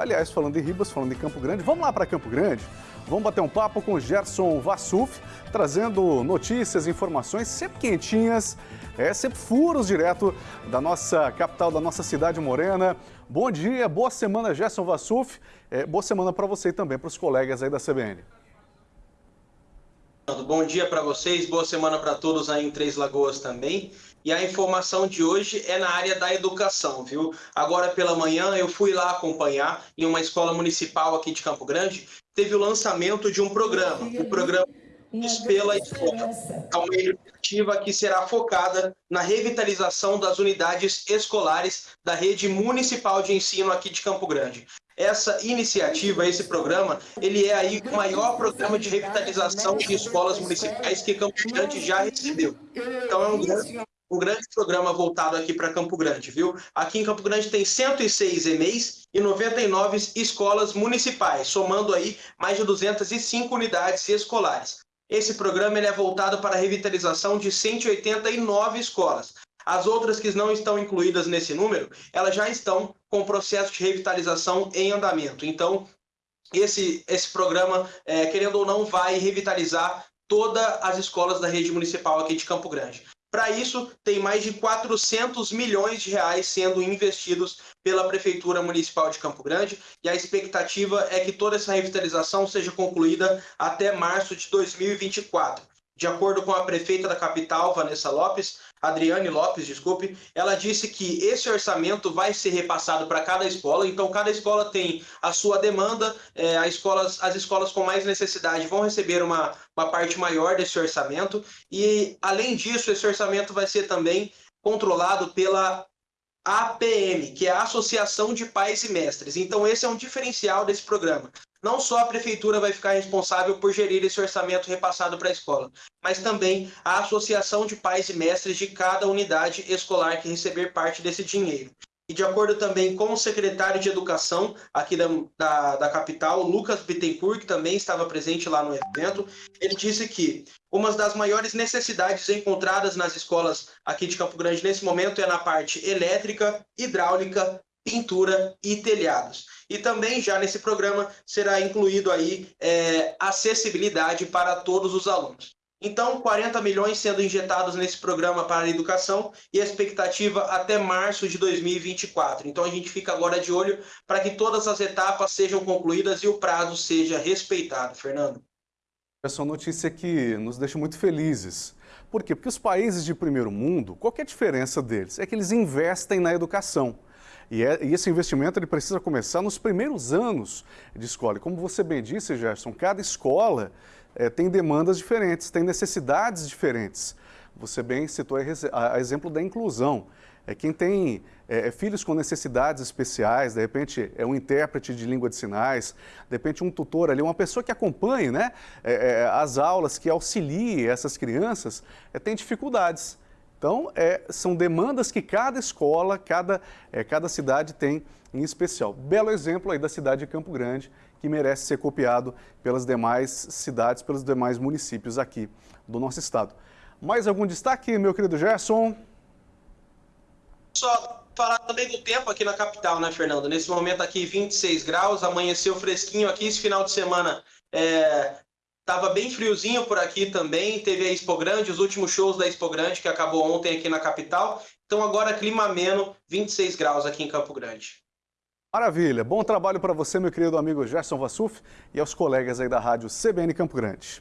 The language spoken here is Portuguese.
Aliás, falando em Ribas, falando em Campo Grande, vamos lá para Campo Grande? Vamos bater um papo com Gerson Vassuf, trazendo notícias, informações sempre quentinhas, é, sempre furos direto da nossa capital, da nossa cidade morena. Bom dia, boa semana, Gerson Vassuf. É, boa semana para você e também para os colegas aí da CBN. Bom dia para vocês, boa semana para todos aí em Três Lagoas também. E a informação de hoje é na área da educação, viu? Agora pela manhã eu fui lá acompanhar em uma escola municipal aqui de Campo Grande, teve o lançamento de um programa, o programa pela escola. É uma iniciativa que será focada na revitalização das unidades escolares da rede municipal de ensino aqui de Campo Grande. Essa iniciativa, esse programa, ele é aí o maior programa de revitalização de escolas municipais que Campo Grande já recebeu. Então é um grande um grande programa voltado aqui para Campo Grande, viu? Aqui em Campo Grande tem 106 EMEIs e 99 escolas municipais, somando aí mais de 205 unidades escolares. Esse programa ele é voltado para a revitalização de 189 escolas. As outras que não estão incluídas nesse número, elas já estão com o processo de revitalização em andamento. Então, esse, esse programa, é, querendo ou não, vai revitalizar todas as escolas da rede municipal aqui de Campo Grande. Para isso, tem mais de 400 milhões de reais sendo investidos pela Prefeitura Municipal de Campo Grande e a expectativa é que toda essa revitalização seja concluída até março de 2024. De acordo com a prefeita da capital, Vanessa Lopes, Adriane Lopes, desculpe, ela disse que esse orçamento vai ser repassado para cada escola, então cada escola tem a sua demanda, é, as, escolas, as escolas com mais necessidade vão receber uma, uma parte maior desse orçamento, e além disso, esse orçamento vai ser também controlado pela APM, que é a Associação de Pais e Mestres. Então esse é um diferencial desse programa. Não só a prefeitura vai ficar responsável por gerir esse orçamento repassado para a escola, mas também a associação de pais e mestres de cada unidade escolar que receber parte desse dinheiro. E de acordo também com o secretário de Educação aqui da, da, da, capital, Lucas Bittencourt, que também estava presente lá no evento, ele disse que uma das maiores necessidades encontradas nas escolas aqui de Campo Grande nesse momento é na parte elétrica, hidráulica, pintura e telhados. E também já nesse programa será incluído aí é, acessibilidade para todos os alunos. Então, 40 milhões sendo injetados nesse programa para a educação e a expectativa até março de 2024. Então, a gente fica agora de olho para que todas as etapas sejam concluídas e o prazo seja respeitado. Fernando. Essa notícia que nos deixa muito felizes. Por quê? Porque os países de primeiro mundo, qual é a diferença deles? É que eles investem na educação. E, é, e, esse investimento ele precisa começar nos primeiros anos de escola. E como você bem disse, Gerson, cada escola é, tem demandas diferentes, tem necessidades diferentes. Você bem citou a, a exemplo da inclusão. É, quem tem é, filhos com necessidades especiais, de repente é um intérprete de língua de sinais, de repente um tutor ali, uma pessoa que acompanhe né, é, as aulas, que auxilie essas crianças, tem dificuldades. Então, é, são demandas que cada escola, cada, é, cada cidade tem em especial. Belo exemplo aí da cidade de Campo Grande, que merece ser copiado pelas demais cidades, pelos demais municípios aqui do nosso estado. Mais algum destaque, meu querido Gerson? Só falar também do tempo aqui na capital, né, Fernando? Nesse momento aqui, 26 graus, amanheceu fresquinho aqui, esse final de semana é, Tava bem friozinho por aqui também, teve a Expo Grande, os últimos shows da Expo Grande, que acabou ontem aqui na capital. Então agora clima ameno, 26 graus aqui em Campo Grande. Maravilha, bom trabalho para você, meu querido amigo Gerson Vassuf, e aos colegas aí da rádio CBN Campo Grande.